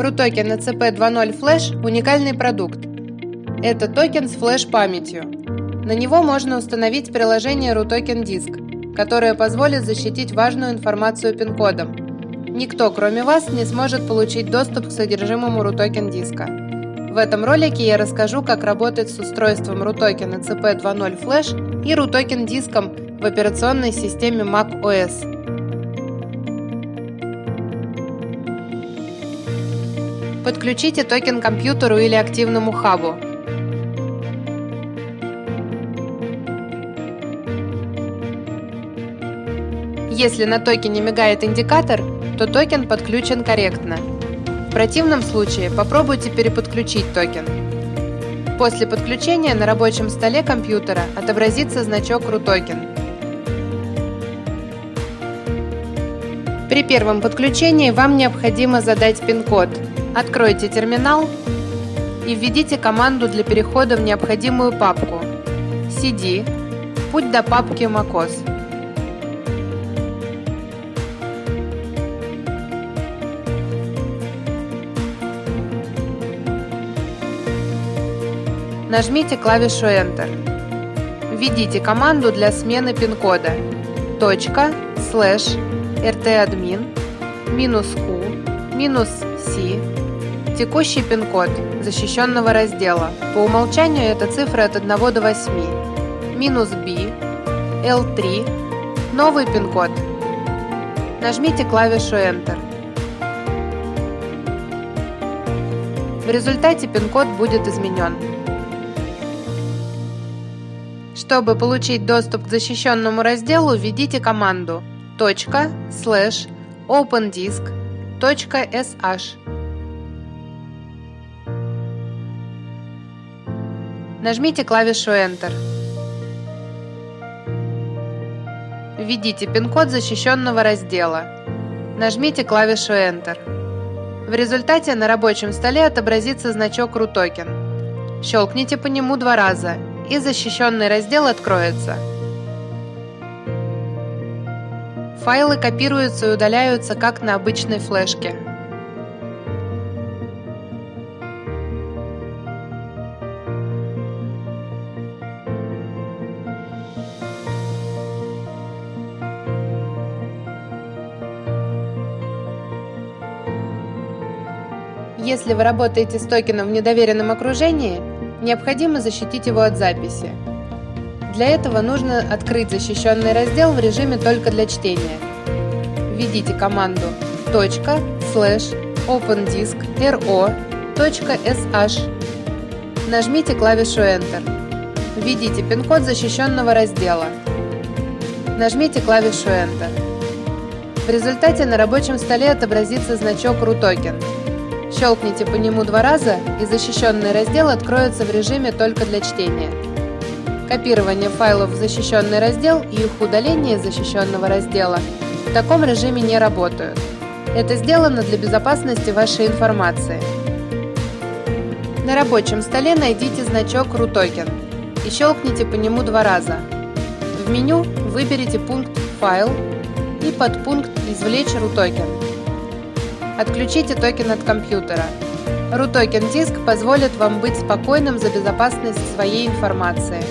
RUTOKEN ECP 2.0 Flash – уникальный продукт. Это токен с флеш-памятью. На него можно установить приложение RUTOKEN Disk, которое позволит защитить важную информацию пин-кодом. Никто, кроме вас, не сможет получить доступ к содержимому RUTOKEN диска. В этом ролике я расскажу, как работать с устройством RUTOKEN ECP 2.0 Flash и RUTOKEN диском в операционной системе Mac OS. Подключите токен к компьютеру или активному хабу. Если на токене мигает индикатор, то токен подключен корректно. В противном случае попробуйте переподключить токен. После подключения на рабочем столе компьютера отобразится значок RUTOKEN. При первом подключении вам необходимо задать пин-код Откройте терминал и введите команду для перехода в необходимую папку cd путь до папки macOS. Нажмите клавишу Enter. Введите команду для смены пин-кода точка слэш rtadmin минус q минус c Текущий пин-код защищенного раздела. По умолчанию это цифры от 1 до 8. Минус B, L3. Новый пин-код. Нажмите клавишу Enter. В результате пин-код будет изменен. Чтобы получить доступ к защищенному разделу, введите команду .slash Нажмите клавишу Enter. Введите пин-код защищенного раздела. Нажмите клавишу Enter. В результате на рабочем столе отобразится значок RUTOKEN. Щелкните по нему два раза, и защищенный раздел откроется. Файлы копируются и удаляются, как на обычной флешке. Если вы работаете с токеном в недоверенном окружении, необходимо защитить его от записи. Для этого нужно открыть защищенный раздел в режиме только для чтения. Введите команду .slash opendisk.ro.sh Нажмите клавишу Enter. Введите пин-код защищенного раздела. Нажмите клавишу Enter. В результате на рабочем столе отобразится значок RUTOKEN. Щелкните по нему два раза, и защищенный раздел откроется в режиме только для чтения. Копирование файлов в защищенный раздел и их удаление из защищенного раздела в таком режиме не работают. Это сделано для безопасности вашей информации. На рабочем столе найдите значок RUTOKEN и щелкните по нему два раза. В меню выберите пункт «Файл» и подпункт «Извлечь RUTOKEN». Отключите токен от компьютера. RUTOKEN диск позволит вам быть спокойным за безопасность своей информации.